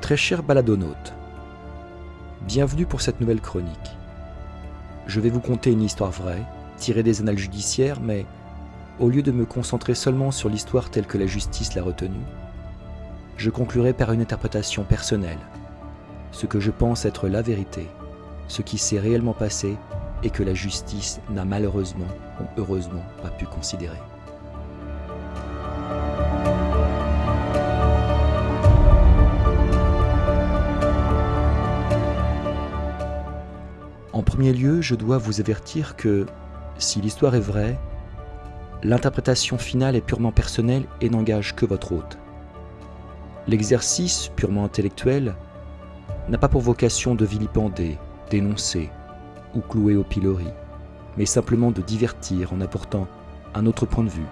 Très chers baladonautes, bienvenue pour cette nouvelle chronique. Je vais vous conter une histoire vraie, tirée des annales judiciaires, mais au lieu de me concentrer seulement sur l'histoire telle que la justice l'a retenue, je conclurai par une interprétation personnelle, ce que je pense être la vérité, ce qui s'est réellement passé et que la justice n'a malheureusement ou heureusement pas pu considérer. Premier lieu, je dois vous avertir que, si l'histoire est vraie, l'interprétation finale est purement personnelle et n'engage que votre hôte. L'exercice purement intellectuel n'a pas pour vocation de vilipender, dénoncer ou clouer au pilori, mais simplement de divertir en apportant un autre point de vue,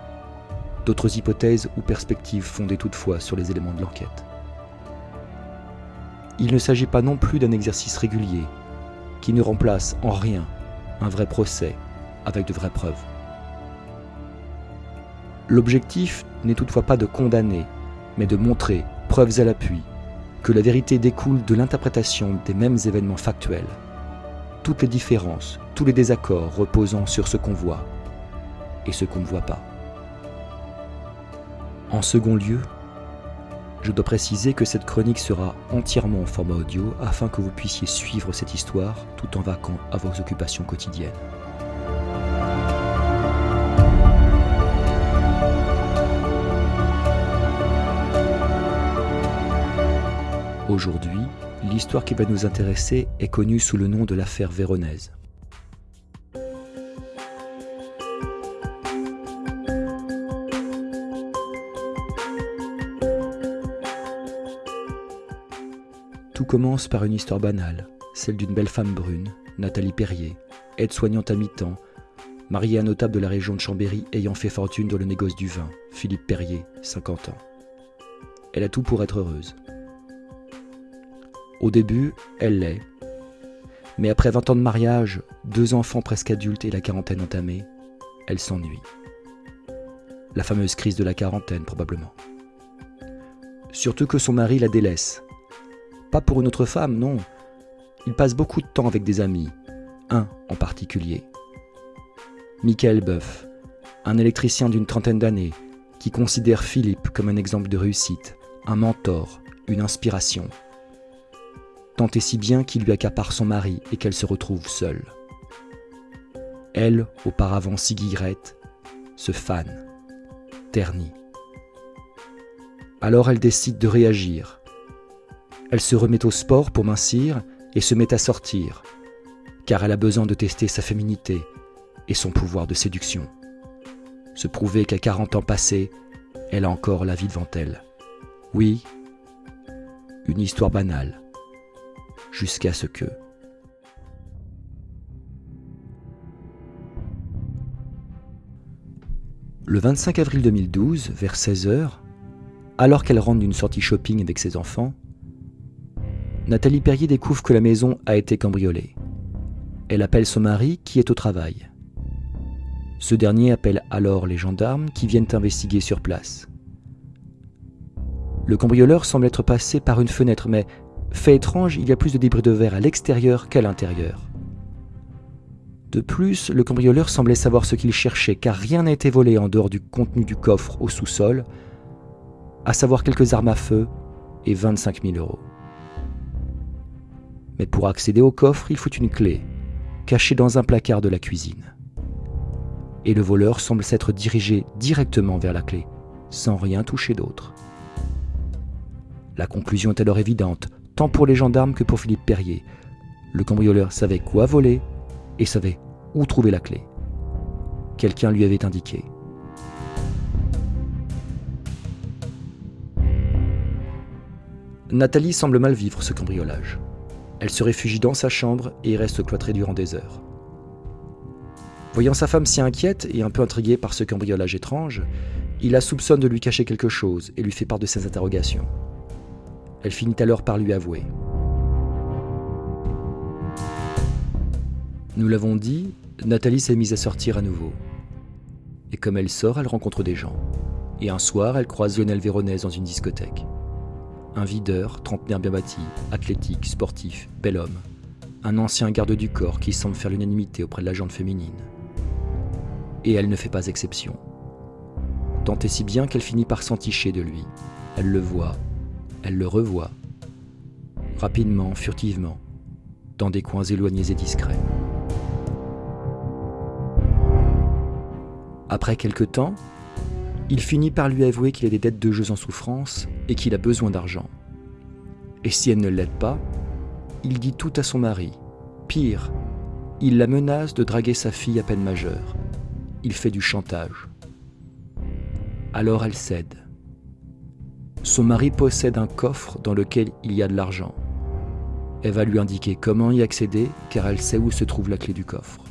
d'autres hypothèses ou perspectives fondées toutefois sur les éléments de l'enquête. Il ne s'agit pas non plus d'un exercice régulier, qui ne remplace en rien un vrai procès avec de vraies preuves. L'objectif n'est toutefois pas de condamner, mais de montrer, preuves à l'appui, que la vérité découle de l'interprétation des mêmes événements factuels. Toutes les différences, tous les désaccords reposant sur ce qu'on voit et ce qu'on ne voit pas. En second lieu, je dois préciser que cette chronique sera entièrement en format audio afin que vous puissiez suivre cette histoire tout en vaquant à vos occupations quotidiennes. Aujourd'hui, l'histoire qui va nous intéresser est connue sous le nom de l'affaire Véronèse. Commence par une histoire banale, celle d'une belle femme brune, Nathalie Perrier, aide-soignante à mi-temps, mariée à un notable de la région de Chambéry ayant fait fortune dans le négoce du vin, Philippe Perrier, 50 ans. Elle a tout pour être heureuse. Au début, elle l'est. Mais après 20 ans de mariage, deux enfants presque adultes et la quarantaine entamée, elle s'ennuie. La fameuse crise de la quarantaine, probablement. Surtout que son mari la délaisse, pas pour une autre femme, non. Il passe beaucoup de temps avec des amis, un en particulier. Michael Boeuf, un électricien d'une trentaine d'années, qui considère Philippe comme un exemple de réussite, un mentor, une inspiration. Tant et si bien qu'il lui accapare son mari et qu'elle se retrouve seule. Elle, auparavant si se fane, ternit. Alors elle décide de réagir, elle se remet au sport pour mincir et se met à sortir, car elle a besoin de tester sa féminité et son pouvoir de séduction. Se prouver qu'à 40 ans passés, elle a encore la vie devant elle. Oui, une histoire banale, jusqu'à ce que... Le 25 avril 2012, vers 16h, alors qu'elle rentre d'une sortie shopping avec ses enfants, Nathalie Perrier découvre que la maison a été cambriolée. Elle appelle son mari qui est au travail. Ce dernier appelle alors les gendarmes qui viennent investiguer sur place. Le cambrioleur semble être passé par une fenêtre, mais fait étrange, il y a plus de débris de verre à l'extérieur qu'à l'intérieur. De plus, le cambrioleur semblait savoir ce qu'il cherchait, car rien n'a été volé en dehors du contenu du coffre au sous-sol, à savoir quelques armes à feu et 25 000 euros. Mais pour accéder au coffre, il faut une clé, cachée dans un placard de la cuisine. Et le voleur semble s'être dirigé directement vers la clé, sans rien toucher d'autre. La conclusion est alors évidente, tant pour les gendarmes que pour Philippe Perrier. Le cambrioleur savait quoi voler et savait où trouver la clé. Quelqu'un lui avait indiqué. Nathalie semble mal vivre ce cambriolage. Elle se réfugie dans sa chambre et reste cloîtrée durant des heures. Voyant sa femme si inquiète et un peu intriguée par ce cambriolage étrange, il la soupçonne de lui cacher quelque chose et lui fait part de ses interrogations. Elle finit alors par lui avouer. Nous l'avons dit, Nathalie s'est mise à sortir à nouveau. Et comme elle sort, elle rencontre des gens. Et un soir, elle croise Lionel Véronèse dans une discothèque. Un videur, trentenaire bien bâti, athlétique, sportif, bel homme, un ancien garde du corps qui semble faire l'unanimité auprès de la gente féminine. Et elle ne fait pas exception. Tant et si bien qu'elle finit par s'enticher de lui. Elle le voit, elle le revoit, rapidement, furtivement, dans des coins éloignés et discrets. Après quelque temps, il finit par lui avouer qu'il a des dettes de jeux en souffrance et qu'il a besoin d'argent. Et si elle ne l'aide pas, il dit tout à son mari. Pire, il la menace de draguer sa fille à peine majeure. Il fait du chantage. Alors elle cède. Son mari possède un coffre dans lequel il y a de l'argent. Elle va lui indiquer comment y accéder car elle sait où se trouve la clé du coffre.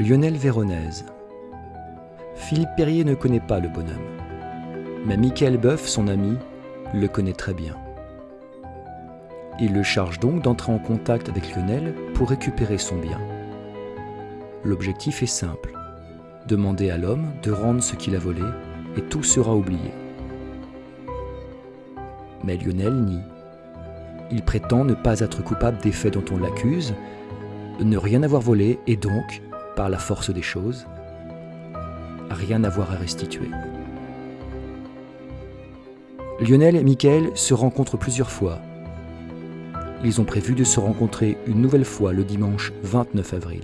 Lionel Véronèse. Philippe Perrier ne connaît pas le bonhomme. Mais Michael Boeuf, son ami, le connaît très bien. Il le charge donc d'entrer en contact avec Lionel pour récupérer son bien. L'objectif est simple. Demander à l'homme de rendre ce qu'il a volé et tout sera oublié. Mais Lionel nie. Il prétend ne pas être coupable des faits dont on l'accuse, ne rien avoir volé et donc par la force des choses, rien à voir à restituer. Lionel et Michael se rencontrent plusieurs fois. Ils ont prévu de se rencontrer une nouvelle fois le dimanche 29 avril.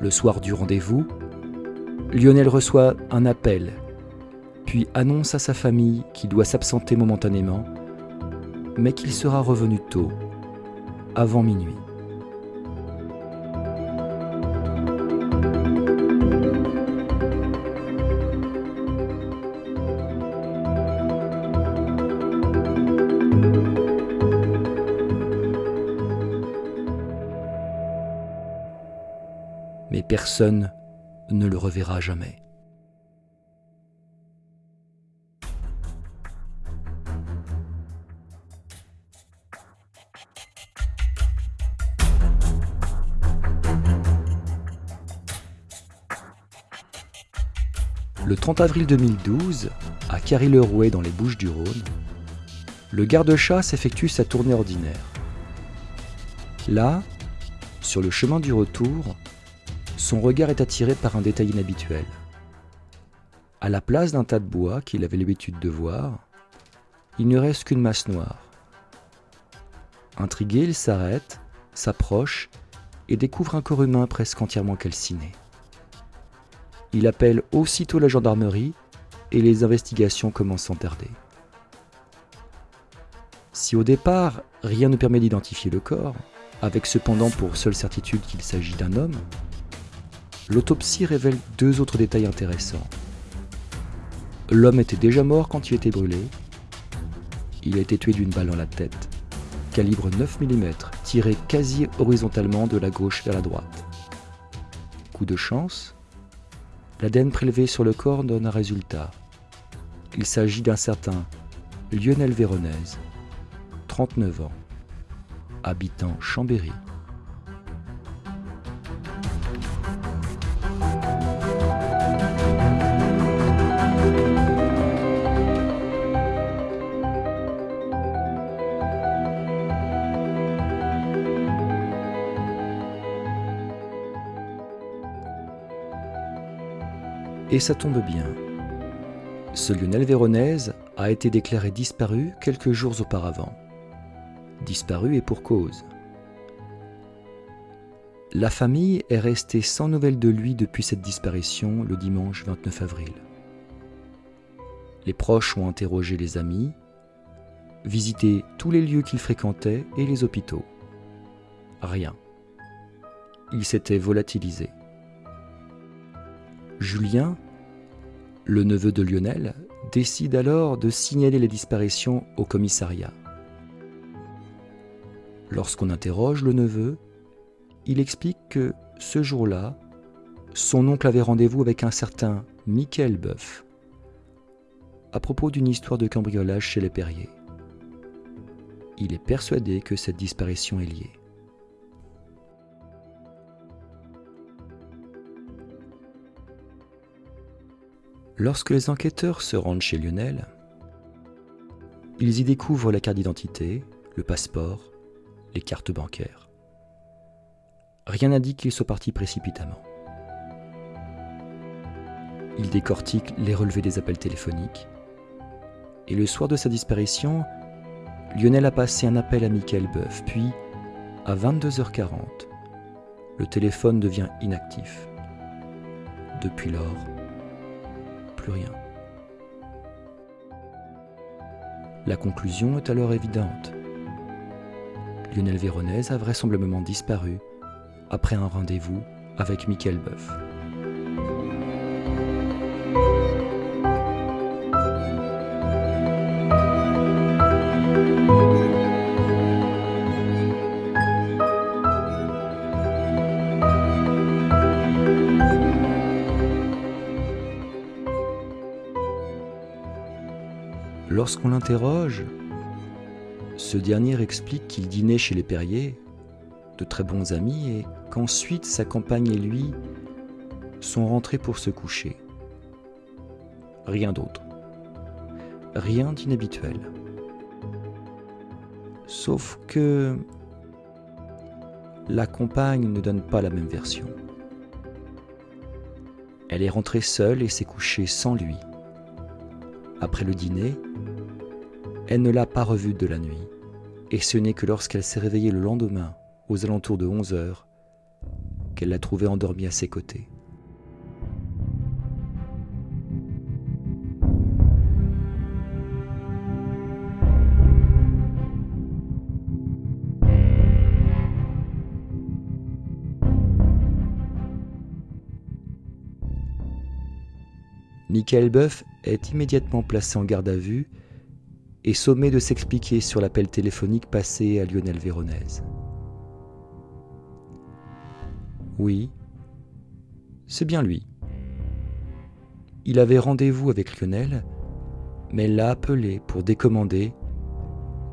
Le soir du rendez-vous, Lionel reçoit un appel, puis annonce à sa famille qu'il doit s'absenter momentanément, mais qu'il sera revenu tôt, avant minuit. Personne ne le reverra jamais. Le 30 avril 2012, à Carry-le-Rouet dans les Bouches du Rhône, le garde-chasse effectue sa tournée ordinaire. Là, sur le chemin du retour, son regard est attiré par un détail inhabituel. À la place d'un tas de bois qu'il avait l'habitude de voir, il ne reste qu'une masse noire. Intrigué, il s'arrête, s'approche et découvre un corps humain presque entièrement calciné. Il appelle aussitôt la gendarmerie et les investigations commencent sans tarder. Si au départ, rien ne permet d'identifier le corps, avec cependant pour seule certitude qu'il s'agit d'un homme, l'autopsie révèle deux autres détails intéressants. L'homme était déjà mort quand il était brûlé. Il a été tué d'une balle dans la tête, calibre 9 mm, tiré quasi horizontalement de la gauche vers la droite. Coup de chance, l'ADN prélevé sur le corps donne un résultat. Il s'agit d'un certain Lionel Véronèse, 39 ans, habitant Chambéry. Et ça tombe bien. Ce Lionel Véronèse a été déclaré disparu quelques jours auparavant. Disparu et pour cause. La famille est restée sans nouvelles de lui depuis cette disparition le dimanche 29 avril. Les proches ont interrogé les amis, visité tous les lieux qu'il fréquentait et les hôpitaux. Rien. Il s'était volatilisé. Julien, le neveu de Lionel, décide alors de signaler les disparitions au commissariat. Lorsqu'on interroge le neveu, il explique que ce jour-là, son oncle avait rendez-vous avec un certain Michael Boeuf à propos d'une histoire de cambriolage chez les Perriers. Il est persuadé que cette disparition est liée. Lorsque les enquêteurs se rendent chez Lionel, ils y découvrent la carte d'identité, le passeport, les cartes bancaires. Rien n'indique qu'il soit parti précipitamment. Ils décortiquent les relevés des appels téléphoniques. Et le soir de sa disparition, Lionel a passé un appel à Michael Boeuf, puis, à 22h40, le téléphone devient inactif. Depuis lors, rien. La conclusion est alors évidente. Lionel Véronèse a vraisemblablement disparu après un rendez-vous avec Michael Boeuf. Lorsqu'on l'interroge, ce dernier explique qu'il dînait chez les Perriers, de très bons amis, et qu'ensuite sa compagne et lui sont rentrés pour se coucher. Rien d'autre. Rien d'inhabituel. Sauf que la compagne ne donne pas la même version. Elle est rentrée seule et s'est couchée sans lui. Après le dîner, elle ne l'a pas revu de la nuit, et ce n'est que lorsqu'elle s'est réveillée le lendemain, aux alentours de 11 heures, qu'elle l'a trouvé endormi à ses côtés. Michael Boeuf est immédiatement placé en garde à vue et sommé de s'expliquer sur l'appel téléphonique passé à Lionel Véronèse. Oui, c'est bien lui. Il avait rendez-vous avec Lionel, mais l'a appelé pour décommander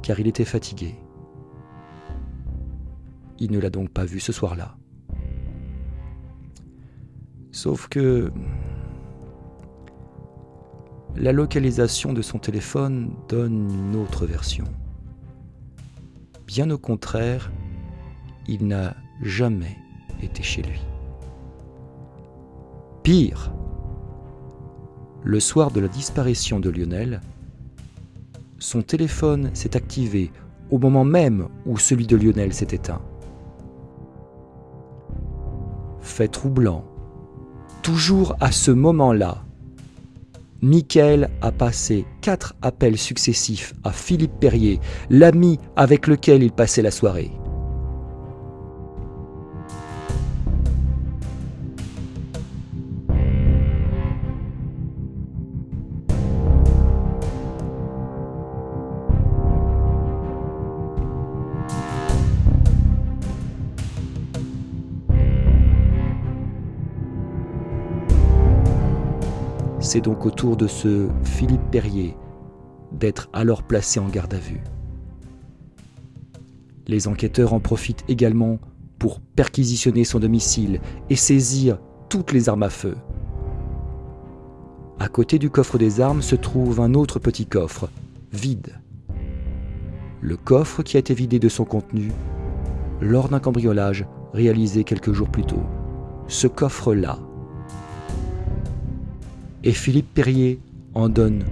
car il était fatigué. Il ne l'a donc pas vu ce soir-là. Sauf que la localisation de son téléphone donne une autre version. Bien au contraire, il n'a jamais été chez lui. Pire, le soir de la disparition de Lionel, son téléphone s'est activé au moment même où celui de Lionel s'est éteint. Fait troublant, toujours à ce moment-là, Michael a passé quatre appels successifs à Philippe Perrier, l'ami avec lequel il passait la soirée. C'est donc au tour de ce Philippe Perrier d'être alors placé en garde à vue. Les enquêteurs en profitent également pour perquisitionner son domicile et saisir toutes les armes à feu. À côté du coffre des armes se trouve un autre petit coffre, vide. Le coffre qui a été vidé de son contenu lors d'un cambriolage réalisé quelques jours plus tôt. Ce coffre-là et Philippe Perrier en donne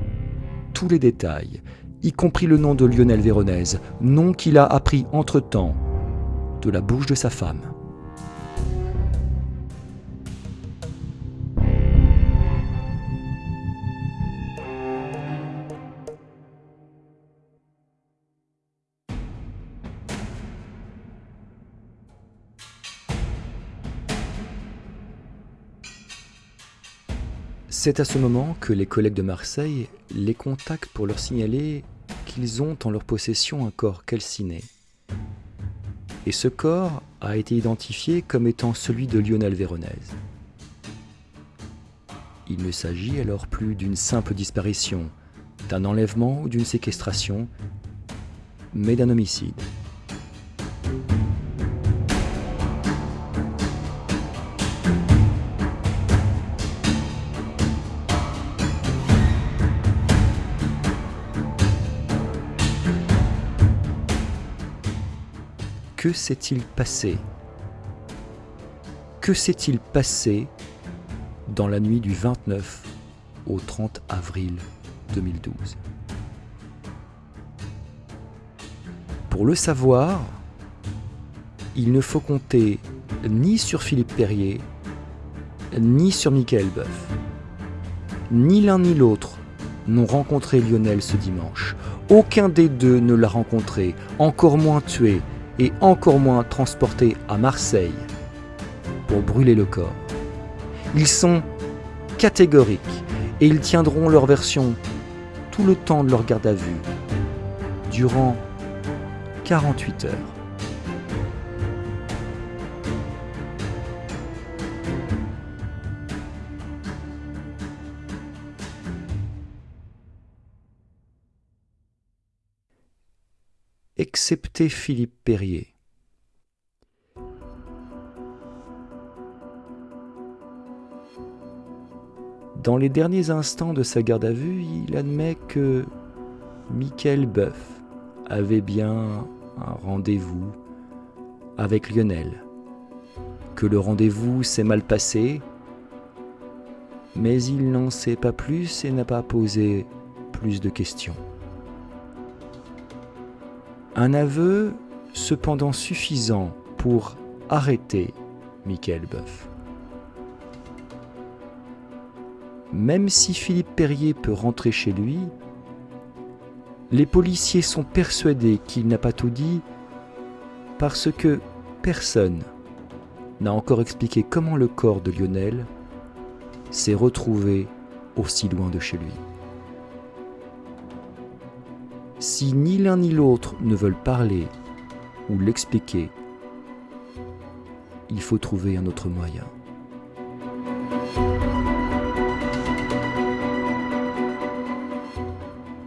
tous les détails, y compris le nom de Lionel Véronèse, nom qu'il a appris entre-temps de la bouche de sa femme. C'est à ce moment que les collègues de Marseille les contactent pour leur signaler qu'ils ont en leur possession un corps calciné. Et ce corps a été identifié comme étant celui de Lionel Véronèse. Il ne s'agit alors plus d'une simple disparition, d'un enlèvement ou d'une séquestration, mais d'un homicide. Que s'est-il passé? Que s'est-il passé dans la nuit du 29 au 30 avril 2012 Pour le savoir, il ne faut compter ni sur Philippe Perrier, ni sur Michael Boeuf. Ni l'un ni l'autre n'ont rencontré Lionel ce dimanche. Aucun des deux ne l'a rencontré, encore moins tué, et encore moins transportés à Marseille pour brûler le corps. Ils sont catégoriques et ils tiendront leur version tout le temps de leur garde à vue, durant 48 heures. Excepté Philippe Perrier. Dans les derniers instants de sa garde à vue, il admet que Michael Boeuf avait bien un rendez-vous avec Lionel, que le rendez-vous s'est mal passé, mais il n'en sait pas plus et n'a pas posé plus de questions. Un aveu cependant suffisant pour arrêter Michael Boeuf. Même si Philippe Perrier peut rentrer chez lui, les policiers sont persuadés qu'il n'a pas tout dit parce que personne n'a encore expliqué comment le corps de Lionel s'est retrouvé aussi loin de chez lui. Si ni l'un ni l'autre ne veulent parler ou l'expliquer, il faut trouver un autre moyen.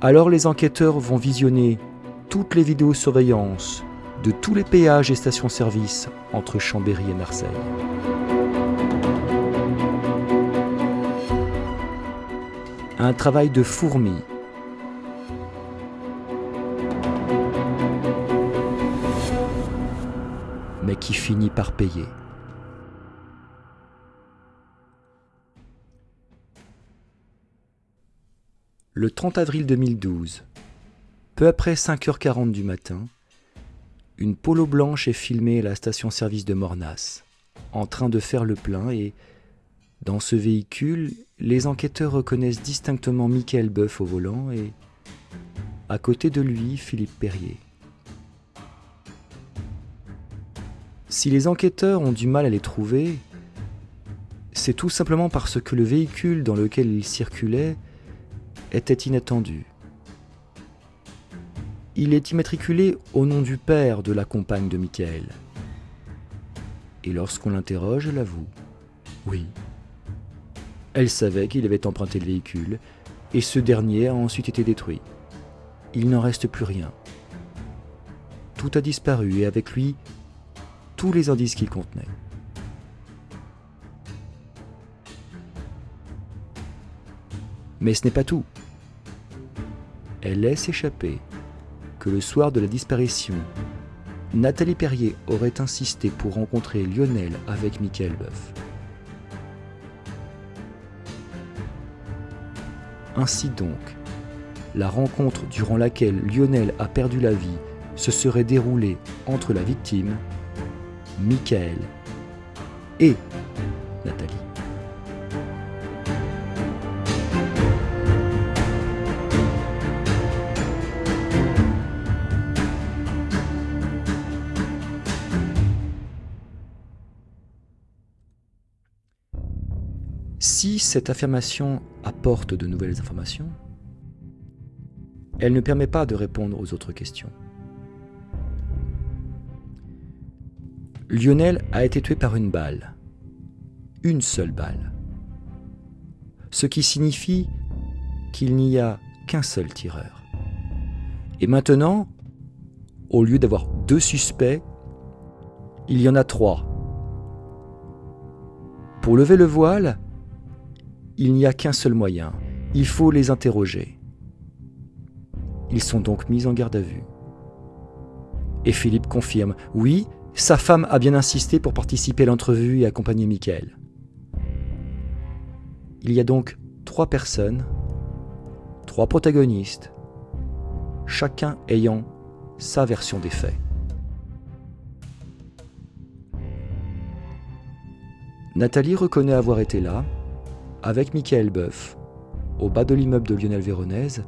Alors les enquêteurs vont visionner toutes les vidéosurveillances de tous les péages et stations-service entre Chambéry et Marseille. Un travail de fourmi par payer. Le 30 avril 2012, peu après 5h40 du matin, une polo blanche est filmée à la station-service de Mornas, en train de faire le plein et, dans ce véhicule, les enquêteurs reconnaissent distinctement Michael Boeuf au volant et, à côté de lui, Philippe Perrier. Si les enquêteurs ont du mal à les trouver, c'est tout simplement parce que le véhicule dans lequel ils circulaient était inattendu. Il est immatriculé au nom du père de la compagne de Michael. Et lorsqu'on l'interroge, elle avoue. Oui. Elle savait qu'il avait emprunté le véhicule, et ce dernier a ensuite été détruit. Il n'en reste plus rien. Tout a disparu, et avec lui, tous les indices qu'il contenait. Mais ce n'est pas tout. Elle laisse échapper que le soir de la disparition, Nathalie Perrier aurait insisté pour rencontrer Lionel avec Michael Boeuf. Ainsi donc, la rencontre durant laquelle Lionel a perdu la vie se serait déroulée entre la victime Michael et Nathalie. Si cette affirmation apporte de nouvelles informations, elle ne permet pas de répondre aux autres questions. Lionel a été tué par une balle. Une seule balle. ce qui signifie qu'il n'y a qu'un seul tireur. Et maintenant, au lieu d'avoir deux suspects, il y en a trois. Pour lever le voile, il n'y a qu'un seul moyen, il faut les interroger. Ils sont donc mis en garde à vue. Et Philippe confirme, oui, sa femme a bien insisté pour participer à l'entrevue et accompagner Michael. Il y a donc trois personnes, trois protagonistes, chacun ayant sa version des faits. Nathalie reconnaît avoir été là, avec Michael Boeuf, au bas de l'immeuble de Lionel Véronèse,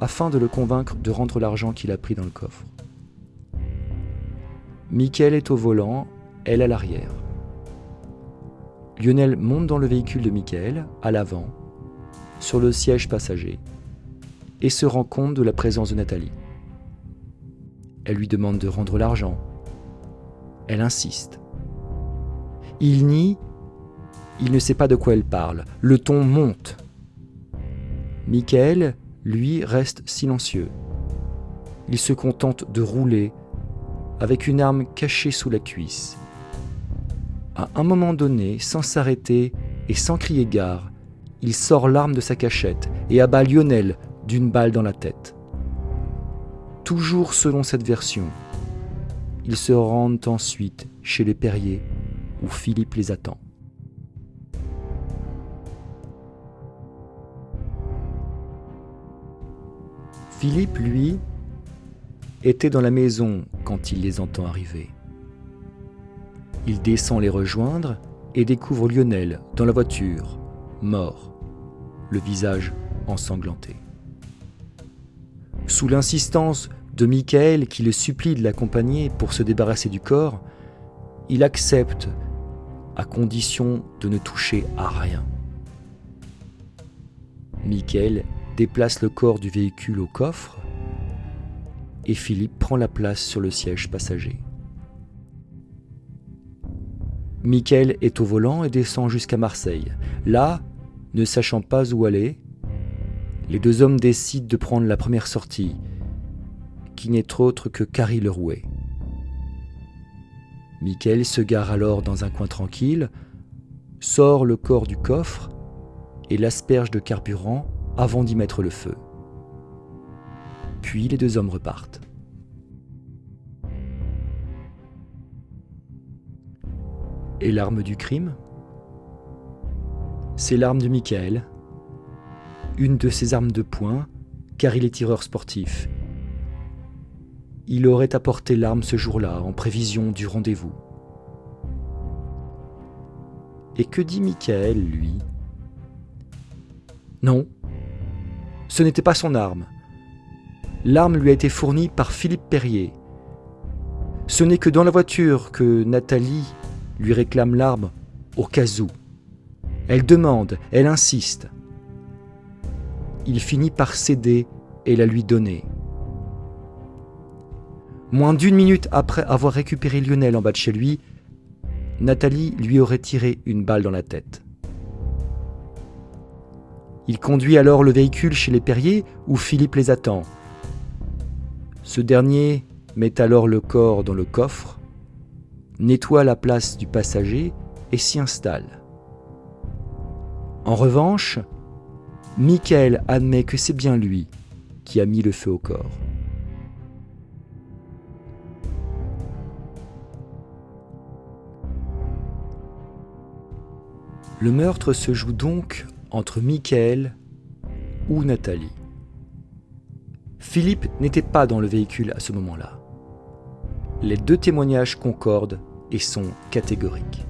afin de le convaincre de rendre l'argent qu'il a pris dans le coffre. Michael est au volant, elle à l'arrière. Lionel monte dans le véhicule de Michael, à l'avant, sur le siège passager, et se rend compte de la présence de Nathalie. Elle lui demande de rendre l'argent. Elle insiste. Il nie, il ne sait pas de quoi elle parle. Le ton monte. Michael, lui, reste silencieux. Il se contente de rouler avec une arme cachée sous la cuisse. À un moment donné, sans s'arrêter et sans crier gare, il sort l'arme de sa cachette et abat Lionel d'une balle dans la tête. Toujours selon cette version, ils se rendent ensuite chez les Perriers où Philippe les attend. Philippe, lui, était dans la maison quand il les entend arriver. Il descend les rejoindre et découvre Lionel dans la voiture, mort, le visage ensanglanté. Sous l'insistance de Michael qui le supplie de l'accompagner pour se débarrasser du corps, il accepte à condition de ne toucher à rien. Michael déplace le corps du véhicule au coffre et Philippe prend la place sur le siège passager. Michael est au volant et descend jusqu'à Marseille. Là, ne sachant pas où aller, les deux hommes décident de prendre la première sortie, qui n'est autre que Carrie Lerouet. Michael se gare alors dans un coin tranquille, sort le corps du coffre et l'asperge de carburant avant d'y mettre le feu. Puis les deux hommes repartent. Et l'arme du crime? C'est l'arme de Michael, une de ses armes de poing, car il est tireur sportif. Il aurait apporté l'arme ce jour-là, en prévision du rendez-vous. Et que dit Michael, lui? Non, ce n'était pas son arme. L'arme lui a été fournie par Philippe Perrier. Ce n'est que dans la voiture que Nathalie lui réclame l'arme au cas où. Elle demande, elle insiste. Il finit par céder et la lui donner. Moins d'une minute après avoir récupéré Lionel en bas de chez lui, Nathalie lui aurait tiré une balle dans la tête. Il conduit alors le véhicule chez les Perriers où Philippe les attend. Ce dernier met alors le corps dans le coffre, nettoie la place du passager et s'y installe. En revanche, Michael admet que c'est bien lui qui a mis le feu au corps. Le meurtre se joue donc entre Michael ou Nathalie. Philippe n'était pas dans le véhicule à ce moment-là. Les deux témoignages concordent et sont catégoriques.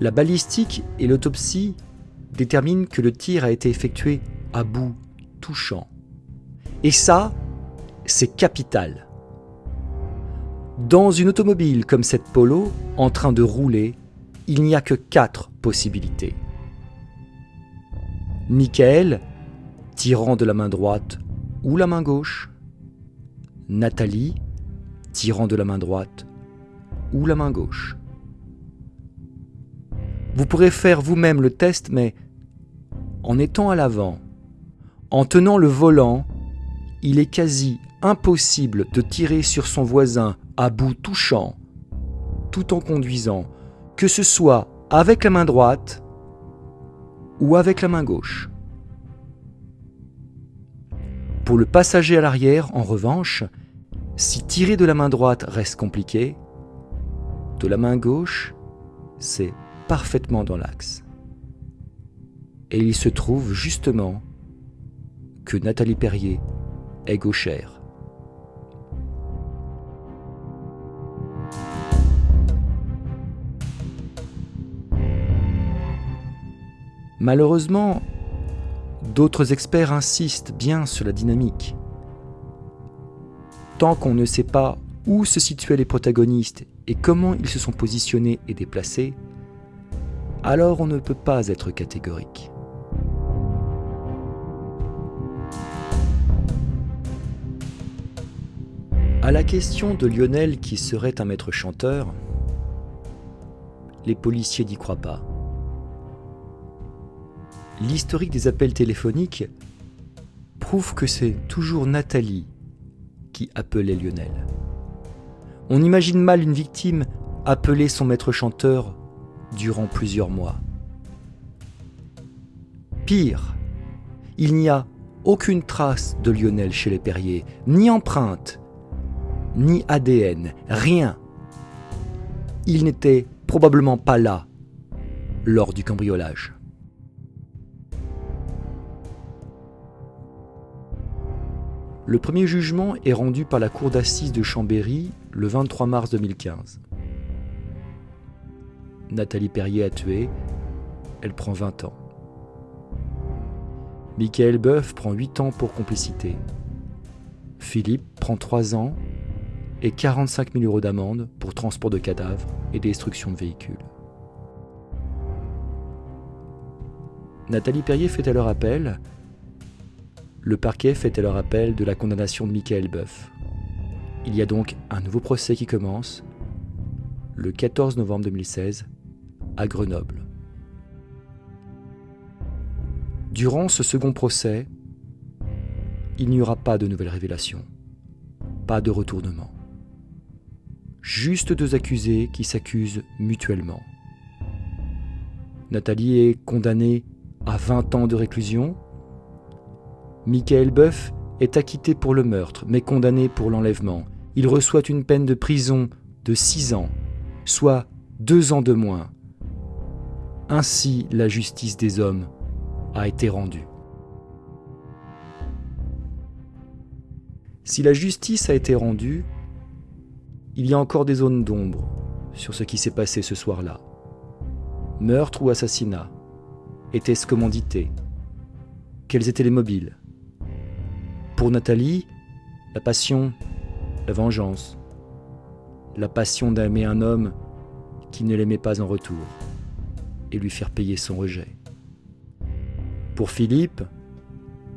La balistique et l'autopsie déterminent que le tir a été effectué à bout touchant. Et ça, c'est capital. Dans une automobile comme cette Polo, en train de rouler, il n'y a que quatre possibilités. Michael, tirant de la main droite ou la main gauche. Nathalie tirant de la main droite ou la main gauche. Vous pourrez faire vous-même le test, mais en étant à l'avant, en tenant le volant, il est quasi impossible de tirer sur son voisin à bout touchant, tout en conduisant, que ce soit avec la main droite ou avec la main gauche. Pour le passager à l'arrière, en revanche, si tirer de la main droite reste compliqué, de la main gauche, c'est parfaitement dans l'axe. Et il se trouve justement que Nathalie Perrier est gauchère. Malheureusement, d'autres experts insistent bien sur la dynamique. Tant qu'on ne sait pas où se situaient les protagonistes et comment ils se sont positionnés et déplacés, alors on ne peut pas être catégorique. À la question de Lionel qui serait un maître chanteur, les policiers n'y croient pas. L'historique des appels téléphoniques prouve que c'est toujours Nathalie qui appelait Lionel. On imagine mal une victime appeler son maître chanteur durant plusieurs mois. Pire, il n'y a aucune trace de Lionel chez les Perriers, ni empreinte, ni ADN, rien. Il n'était probablement pas là lors du cambriolage. Le premier jugement est rendu par la cour d'assises de Chambéry le 23 mars 2015. Nathalie Perrier a tué, elle prend 20 ans. Michael Boeuf prend 8 ans pour complicité. Philippe prend 3 ans et 45 000 euros d'amende pour transport de cadavres et destruction de véhicules. Nathalie Perrier fait alors appel. Le parquet fait alors appel de la condamnation de Michael Boeuf. Il y a donc un nouveau procès qui commence le 14 novembre 2016 à Grenoble. Durant ce second procès, il n'y aura pas de nouvelles révélations, pas de retournement. Juste deux accusés qui s'accusent mutuellement. Nathalie est condamnée à 20 ans de réclusion. Michael Boeuf est acquitté pour le meurtre, mais condamné pour l'enlèvement. Il reçoit une peine de prison de 6 ans, soit deux ans de moins ainsi la justice des hommes a été rendue. Si la justice a été rendue, il y a encore des zones d'ombre sur ce qui s'est passé ce soir-là. Meurtre ou assassinat Était-ce commandité? Quels étaient les mobiles? Pour Nathalie, la passion, la vengeance, la passion d'aimer un homme qui ne l'aimait pas en retour et lui faire payer son rejet. Pour Philippe,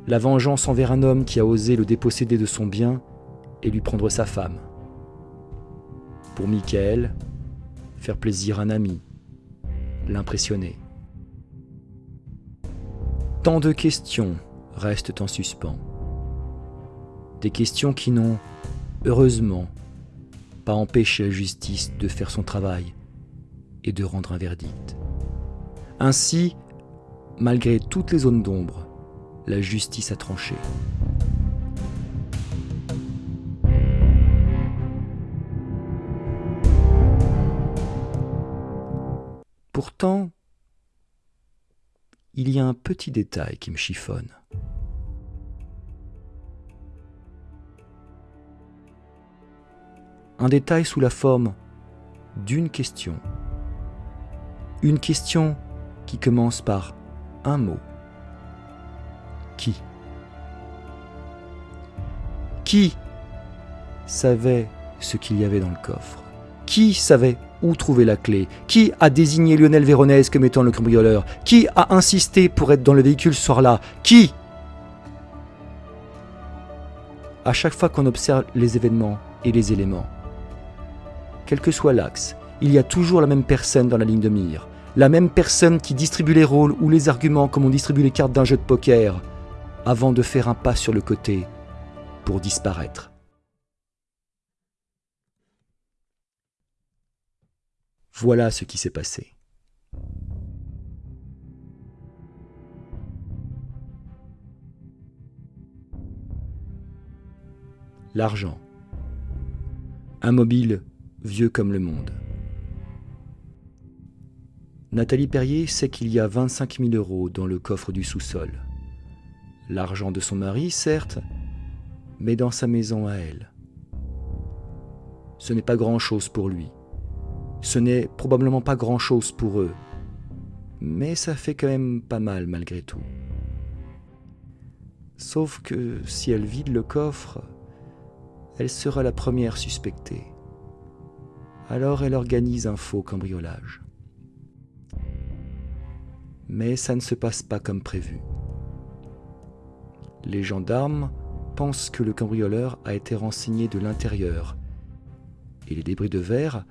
la vengeance envers un homme qui a osé le déposséder de son bien et lui prendre sa femme. Pour Michael, faire plaisir à un ami, l'impressionner. Tant de questions restent en suspens. Des questions qui n'ont, heureusement, pas empêché la justice de faire son travail et de rendre un verdict. Ainsi, malgré toutes les zones d'ombre, la justice a tranché. Pourtant, il y a un petit détail qui me chiffonne. Un détail sous la forme d'une question. Une question qui commence par un mot. Qui? Qui savait ce qu'il y avait dans le coffre? Qui savait où trouver la clé? Qui a désigné Lionel Véronèse comme étant le cambrioleur? Qui a insisté pour être dans le véhicule ce soir-là? Qui? À chaque fois qu'on observe les événements et les éléments. Quel que soit l'axe, il y a toujours la même personne dans la ligne de mire, la même personne qui distribue les rôles ou les arguments comme on distribue les cartes d'un jeu de poker, avant de faire un pas sur le côté pour disparaître. Voilà ce qui s'est passé. L'argent. Un mobile vieux comme le monde. Nathalie Perrier sait qu'il y a 25 000 euros dans le coffre du sous-sol. L'argent de son mari, certes, mais dans sa maison à elle. Ce n'est pas grand-chose pour lui. Ce n'est probablement pas grand-chose pour eux. Mais ça fait quand même pas mal malgré tout. Sauf que si elle vide le coffre, elle sera la première suspectée. Alors elle organise un faux cambriolage. Mais ça ne se passe pas comme prévu. Les gendarmes pensent que le cambrioleur a été renseigné de l'intérieur et les débris de verre,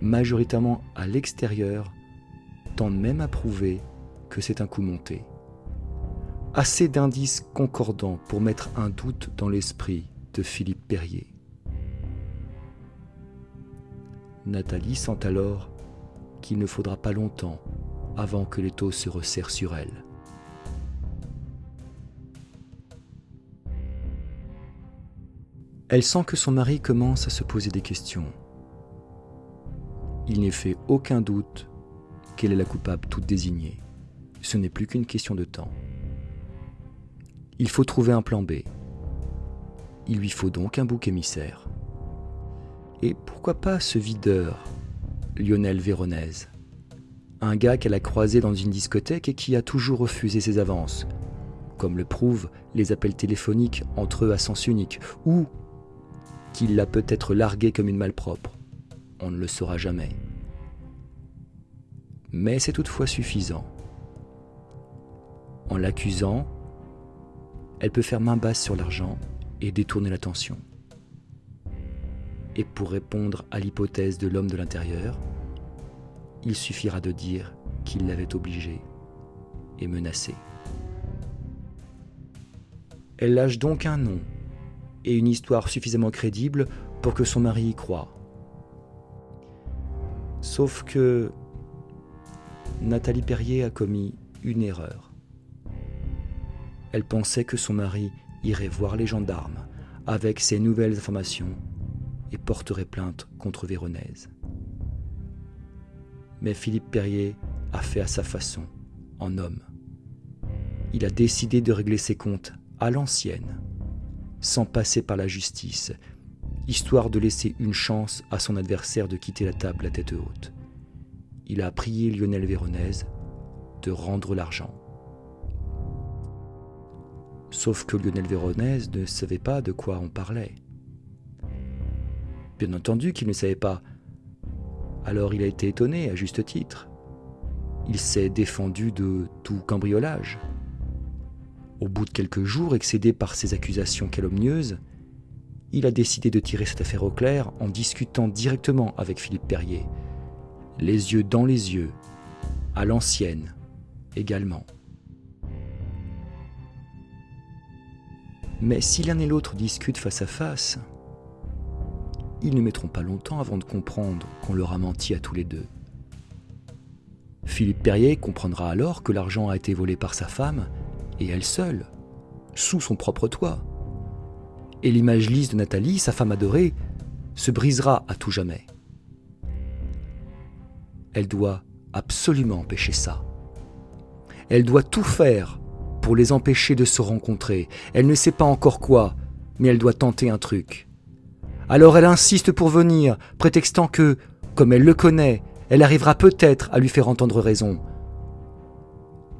majoritairement à l'extérieur, tendent même à prouver que c'est un coup monté. Assez d'indices concordants pour mettre un doute dans l'esprit de Philippe Perrier. Nathalie sent alors qu'il ne faudra pas longtemps avant que les taux se resserrent sur elle. Elle sent que son mari commence à se poser des questions. Il n'est fait aucun doute qu'elle est la coupable toute désignée. Ce n'est plus qu'une question de temps. Il faut trouver un plan B. Il lui faut donc un bouc émissaire. Et pourquoi pas ce videur, Lionel Véronèse? Un gars qu'elle a croisé dans une discothèque et qui a toujours refusé ses avances, comme le prouvent les appels téléphoniques entre eux à sens unique, ou qu'il l'a peut-être largué comme une malpropre. On ne le saura jamais. Mais c'est toutefois suffisant. En l'accusant, elle peut faire main basse sur l'argent et détourner l'attention. Et pour répondre à l'hypothèse de l'homme de l'intérieur, il suffira de dire qu'il l'avait obligé et menacé. Elle lâche donc un nom et une histoire suffisamment crédible pour que son mari y croie. Sauf que Nathalie Perrier a commis une erreur. Elle pensait que son mari irait voir les gendarmes avec ces nouvelles informations et porterait plainte contre Véronèse. Mais Philippe Perrier a fait à sa façon, en homme. Il a décidé de régler ses comptes à l'ancienne, sans passer par la justice, histoire de laisser une chance à son adversaire de quitter la table la tête haute. Il a prié Lionel Véronèse de rendre l'argent. Sauf que Lionel Véronèse ne savait pas de quoi on parlait. Bien entendu qu'il ne savait pas. Alors il a été étonné, à juste titre. Il s'est défendu de tout cambriolage. Au bout de quelques jours, excédé par ces accusations calomnieuses, il a décidé de tirer cette affaire au clair en discutant directement avec Philippe Perrier, les yeux dans les yeux, à l'ancienne également. Mais si l'un et l'autre discutent face à face, ils ne mettront pas longtemps avant de comprendre qu'on leur a menti à tous les deux. Philippe Perrier comprendra alors que l'argent a été volé par sa femme, et elle seule, sous son propre toit. Et l'image lisse de Nathalie, sa femme adorée, se brisera à tout jamais. Elle doit absolument empêcher ça. Elle doit tout faire pour les empêcher de se rencontrer. Elle ne sait pas encore quoi, mais elle doit tenter un truc. Alors elle insiste pour venir, prétextant que, comme elle le connaît, elle arrivera peut-être à lui faire entendre raison.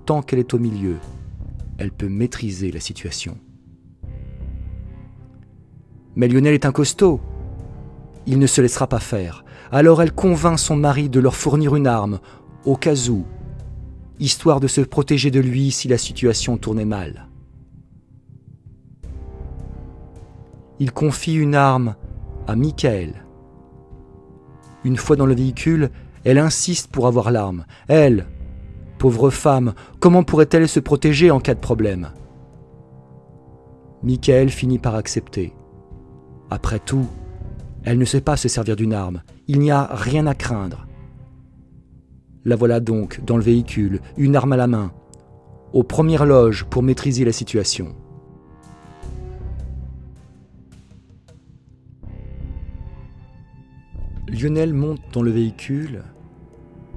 Tant qu'elle est au milieu, elle peut maîtriser la situation. Mais Lionel est un costaud. Il ne se laissera pas faire. Alors elle convainc son mari de leur fournir une arme, au cas où, histoire de se protéger de lui si la situation tournait mal. il confie une arme Michael. Une fois dans le véhicule, elle insiste pour avoir l'arme. Elle, pauvre femme, comment pourrait-elle se protéger en cas de problème? Michael finit par accepter. Après tout, elle ne sait pas se servir d'une arme. Il n'y a rien à craindre. La voilà donc dans le véhicule, une arme à la main, aux premières loges pour maîtriser la situation. Lionel monte dans le véhicule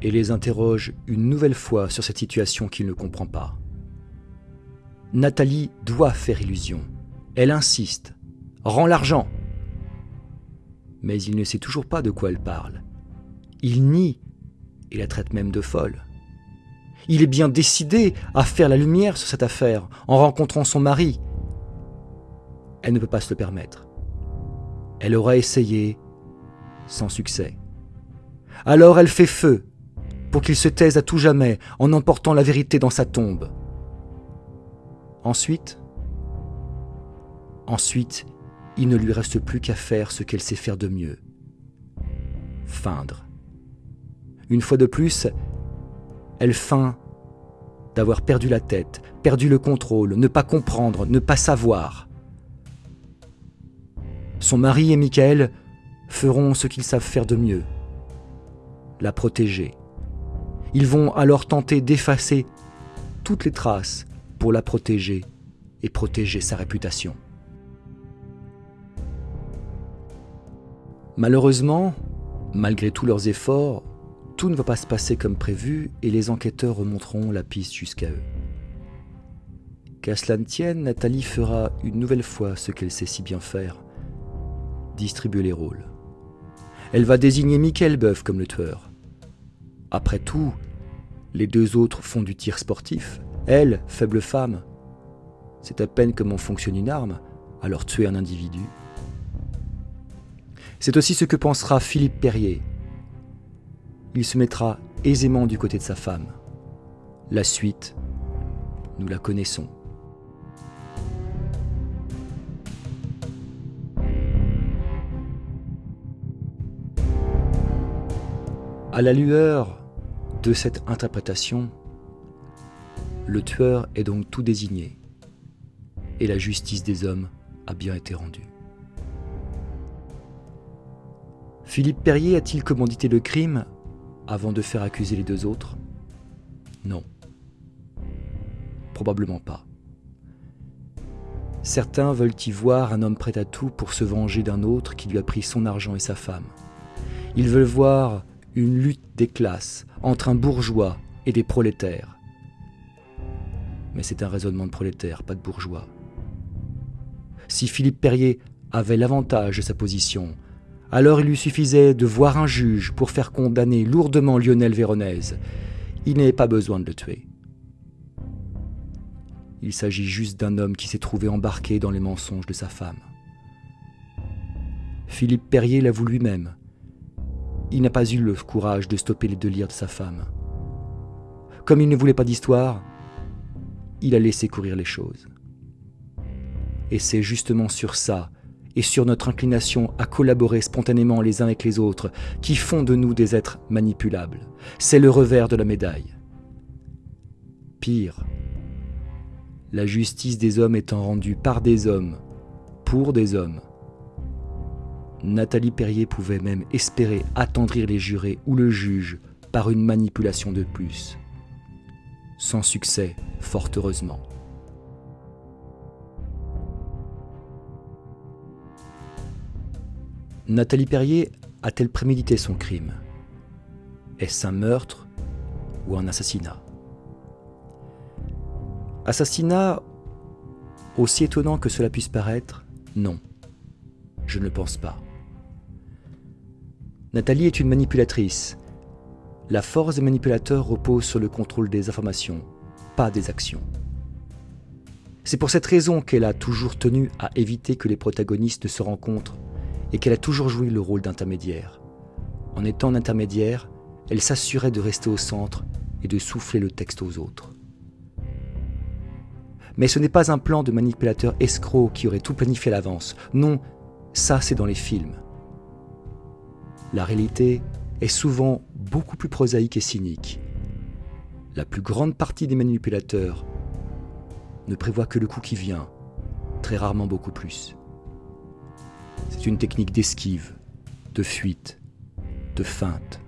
et les interroge une nouvelle fois sur cette situation qu'il ne comprend pas. Nathalie doit faire illusion. Elle insiste. Rends l'argent. Mais il ne sait toujours pas de quoi elle parle. Il nie et la traite même de folle. Il est bien décidé à faire la lumière sur cette affaire en rencontrant son mari. Elle ne peut pas se le permettre. Elle aura essayé sans succès. Alors elle fait feu pour qu'il se taise à tout jamais en emportant la vérité dans sa tombe. Ensuite, ensuite, il ne lui reste plus qu'à faire ce qu'elle sait faire de mieux. Feindre. Une fois de plus, elle feint d'avoir perdu la tête, perdu le contrôle, ne pas comprendre, ne pas savoir. Son mari et Michael feront ce qu'ils savent faire de mieux, la protéger. Ils vont alors tenter d'effacer toutes les traces pour la protéger et protéger sa réputation. Malheureusement, malgré tous leurs efforts, tout ne va pas se passer comme prévu et les enquêteurs remonteront la piste jusqu'à eux. Qu'à cela ne tienne, Nathalie fera une nouvelle fois ce qu'elle sait si bien faire, distribuer les rôles. Elle va désigner Michael Boeuf comme le tueur. Après tout, les deux autres font du tir sportif. Elle, faible femme, c'est à peine comment fonctionne une arme, alors tuer un individu. C'est aussi ce que pensera Philippe Perrier, il se mettra aisément du côté de sa femme. La suite, nous la connaissons. À la lueur de cette interprétation, le tueur est donc tout désigné et la justice des hommes a bien été rendue. Philippe Perrier a-t-il commandité le crime avant de faire accuser les deux autres? Non. Probablement pas. Certains veulent y voir un homme prêt à tout pour se venger d'un autre qui lui a pris son argent et sa femme. Ils veulent voir une lutte des classes entre un bourgeois et des prolétaires. Mais c'est un raisonnement de prolétaire, pas de bourgeois. Si Philippe Perrier avait l'avantage de sa position, alors il lui suffisait de voir un juge pour faire condamner lourdement Lionel Véronèse. Il n'avait pas besoin de le tuer. Il s'agit juste d'un homme qui s'est trouvé embarqué dans les mensonges de sa femme. Philippe Perrier l'avoue lui-même. Il n'a pas eu le courage de stopper les délires de sa femme. Comme il ne voulait pas d'histoire, il a laissé courir les choses. Et c'est justement sur ça et sur notre inclination à collaborer spontanément les uns avec les autres, qui font de nous des êtres manipulables. C'est le revers de la médaille. Pire, la justice des hommes étant rendue par des hommes, pour des hommes. Nathalie Perrier pouvait même espérer attendrir les jurés ou le juge par une manipulation de plus. Sans succès, fort heureusement. Nathalie Perrier a-t-elle prémédité son crime? Est-ce un meurtre ou un assassinat? Assassinat, aussi étonnant que cela puisse paraître, non. Je ne le pense pas. Nathalie est une manipulatrice. La force des manipulateurs repose sur le contrôle des informations, pas des actions. C'est pour cette raison qu'elle a toujours tenu à éviter que les protagonistes se rencontrent et qu'elle a toujours joué le rôle d'intermédiaire. En étant intermédiaire, elle s'assurait de rester au centre et de souffler le texte aux autres. Mais ce n'est pas un plan de manipulateur escroc qui aurait tout planifié à l'avance. Non, ça c'est dans les films. La réalité est souvent beaucoup plus prosaïque et cynique. La plus grande partie des manipulateurs ne prévoit que le coup qui vient, très rarement beaucoup plus. C'est une technique d'esquive, de fuite, de feinte,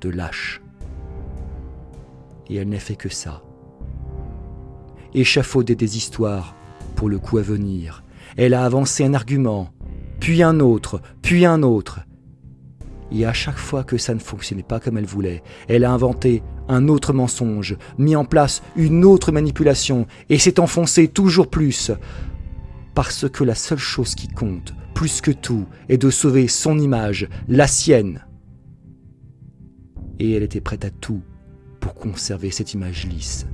de lâche. Et elle n'est fait que ça. Échafauder des histoires pour le coup à venir. Elle a avancé un argument, puis un autre, puis un autre. Et à chaque fois que ça ne fonctionnait pas comme elle voulait, elle a inventé un autre mensonge, mis en place une autre manipulation, et s'est enfoncée toujours plus. Parce que la seule chose qui compte, plus que tout, est de sauver son image, la sienne. Et elle était prête à tout pour conserver cette image lisse,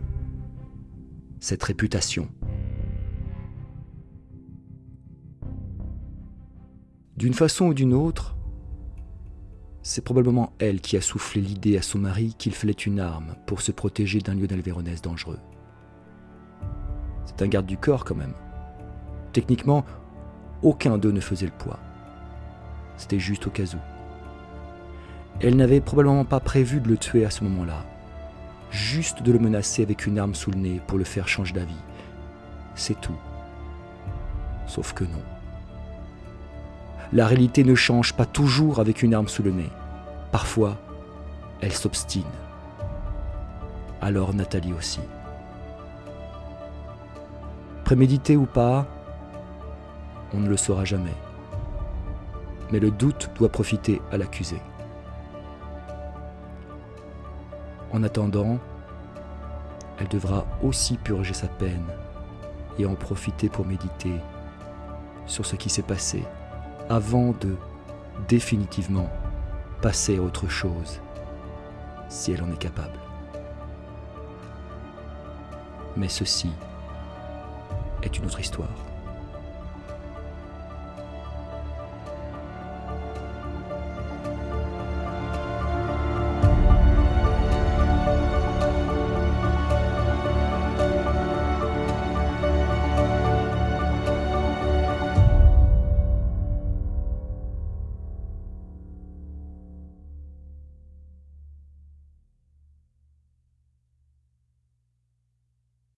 cette réputation. D'une façon ou d'une autre, c'est probablement elle qui a soufflé l'idée à son mari qu'il fallait une arme pour se protéger d'un lieu Véronèse dangereux. C'est un garde du corps quand même. Techniquement, aucun d'eux ne faisait le poids. C'était juste au cas où. Elle n'avait probablement pas prévu de le tuer à ce moment-là, juste de le menacer avec une arme sous le nez pour le faire changer d'avis. C'est tout. Sauf que non. La réalité ne change pas toujours avec une arme sous le nez. Parfois, elle s'obstine. Alors Nathalie aussi. Prémédité ou pas, on ne le saura jamais. Mais le doute doit profiter à l'accusé. En attendant, elle devra aussi purger sa peine et en profiter pour méditer sur ce qui s'est passé avant de définitivement passer à autre chose, si elle en est capable. Mais ceci est une autre histoire.